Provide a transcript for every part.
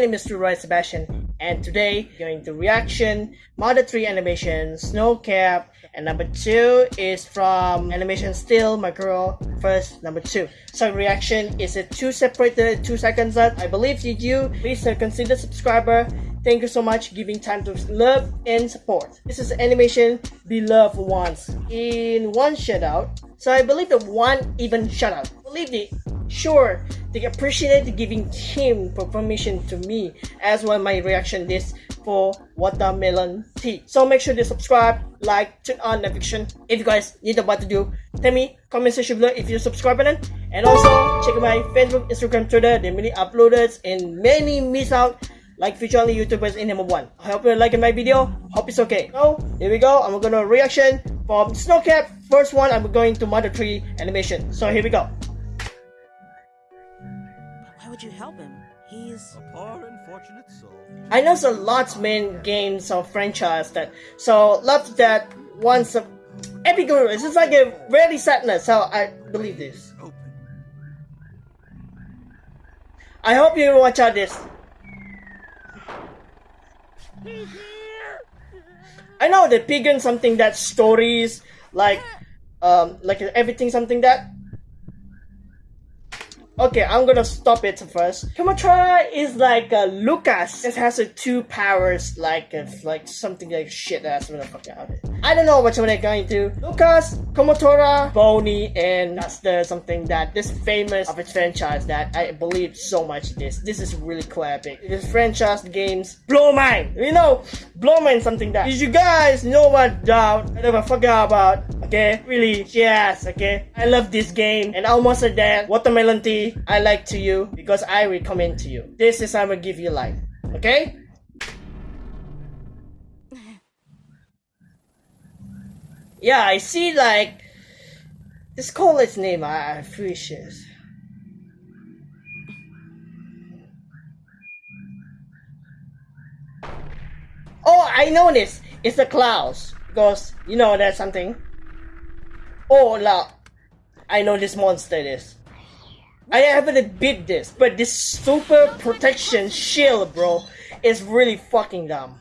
name is Roy Sebastian, and today going to reaction Mother 3 animation Snow Cap, and number 2 is from animation Still My Girl first number 2. So reaction is a two separated 2 seconds that I believe you do. Please consider subscriber. Thank you so much giving time to love and support. This is animation Beloved Ones in one shout out. So I believe the one even shout out. Believe it Sure, they appreciated giving him permission to me as well my reaction this for watermelon tea. So make sure to subscribe, like, turn on notification. If you guys need know what to do, tell me, comment section below if you subscribe button. And also check my Facebook, Instagram, Twitter, the many uploaders and many miss out like future only YouTubers in number one. I hope you like my video. Hope it's okay. So here we go. I'm gonna reaction from Snowcap. First one, I'm going to Mother 3 animation. So here we go Why would you help him? He's a poor unfortunate soul. I know a lot main games or franchise that so love that once a epic it's just like a really sadness, so I believe this. I hope you watch out this. I know the Pigeon something that stories like um like everything something that Okay, I'm gonna stop it first. Kumatora is like uh, Lucas. It has two powers, like uh, like something like shit ass motherfucker out it. I don't know which one they're going to. Lucas, Kumatora, Boney, and that's the something that this famous of its franchise that I believe so much this. This is really cool epic. This franchise games blow mind. You know, blow mind something that. Did you guys know what doubt I never forgot about? Okay, really, yes, okay. I love this game and almost a dead watermelon tea I like to you because I recommend to you. This is I'm gonna give you life. Okay? yeah, I see like this its name I appreciate. Oh, I know this. It's the clouds because you know that's something. Oh, la! I know this monster is. I haven't beat this, but this super protection shield, bro, is really fucking dumb.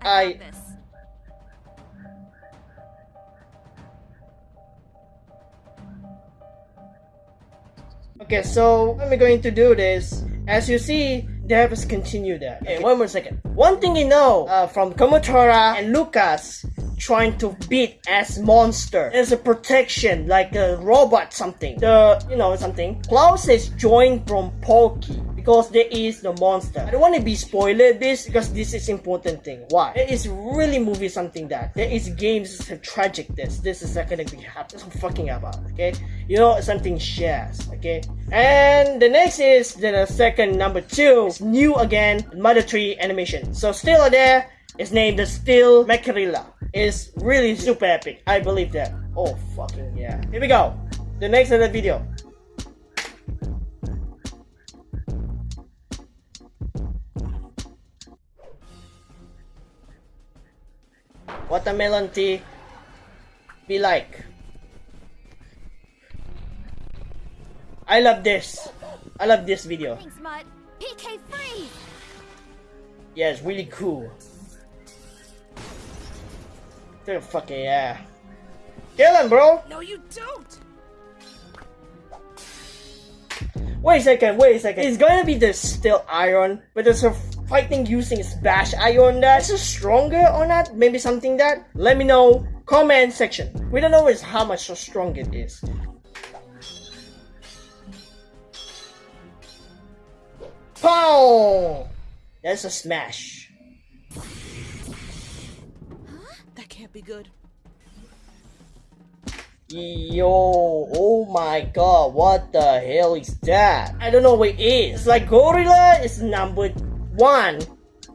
I. Okay, so am going to do this? As you see, they have us continue that. Okay, one more second. One thing you know uh, from Kumatora and Lucas trying to beat as monster. There's a protection like a robot something. The you know something. Claus is joined from Porky because there is the monster. I don't want to be spoiled this because this is important thing. Why? Is really movie something that there is games tragic this. This is not gonna be happen. I'm fucking about. Okay, you know something shares. Okay, and the next is the second number two. It's new again. Mother 3 animation. So still there. It's named the Steel Macarilla is really super epic. I believe that. Oh, fucking yeah. Here we go. The next other video. Watermelon tea be like. I love this. I love this video. Thanks, Mutt. PK free. Yeah, it's really cool. Dude, fucking yeah. Kill him, bro! No, you don't! Wait a second, wait a second. It's gonna be the steel iron, but there's a fighting using bash iron that is stronger or not? Maybe something that? Let me know. Comment section. We don't know is how much so strong it is. Pow! That's a smash. Good. Yo, oh my god, what the hell is that? I don't know what it is. Like Gorilla is number one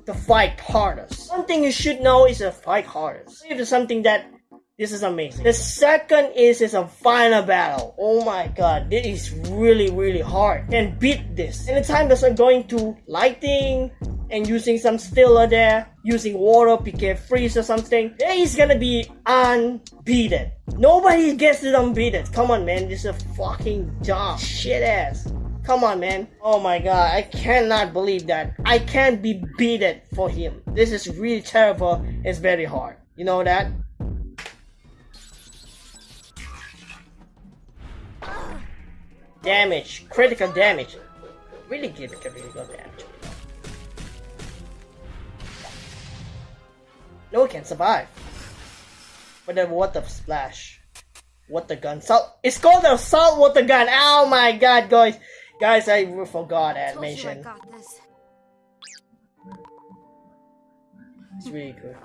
to fight hardest. One thing you should know is to fight hardest. If it's something that this is amazing. The second is is a final battle. Oh my god, this is really really hard. Can beat this. Anytime that I'm going to lighting, and using some stiller there, using water, PK freeze or something, is gonna be unbeaten. Nobody gets it unbeaten. Come on, man, this is a fucking job. Shit ass. Come on, man. Oh my god, I cannot believe that. I can't be beaten for him. This is really terrible. It's very hard. You know that? Damage. Critical damage. Really give it critical damage. No one can survive. But then what the splash? What the gun? Salt. It's called a salt water gun. Oh my god, guys. Guys, I forgot I mention. got this. It's really good.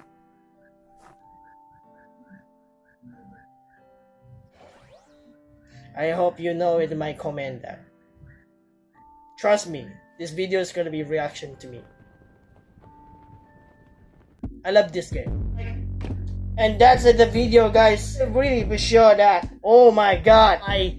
I hope you know it my comment that. Trust me, this video is gonna be reaction to me. I love this game. And that's it, the video, guys. Really be sure that. Oh my god, I.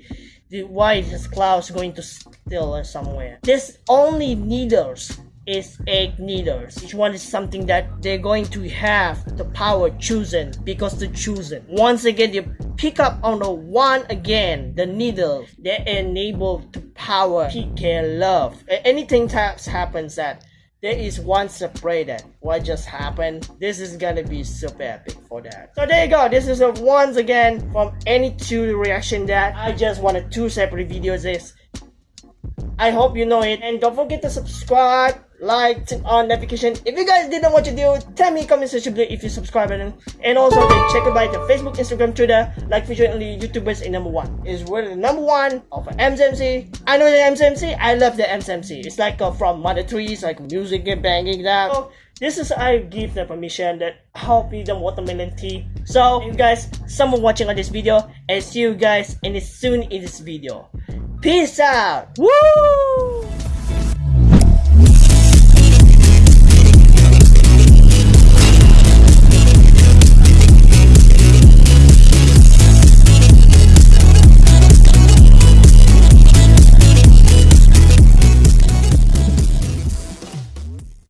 The, why is cloud's going to steal somewhere? This only needles is eight needles. Each one is something that they're going to have the power chosen because the chosen. Once again, you pick up on the one again, the needle. that enable to power PK love. Anything types happens that there is one separated. What just happened? This is gonna be super epic for that. So there you go. This is a once again from any two reaction that I just wanted two separate videos. This I hope you know it. And don't forget to subscribe, like, turn on notification. If you guys didn't watch the video, tell me comment section below if you subscribe button. And also then check out the Facebook, Instagram, Twitter, like featuring only YouTubers in number one. Is really the number one of MCMC. I know the MCMC. I love the MCMC. It's like uh, from Mother Trees, like music and banging that. So, this is I give the permission that me the watermelon tea. So you guys, someone watching on this video, and see you guys in soon in this video. Peace out. Woo!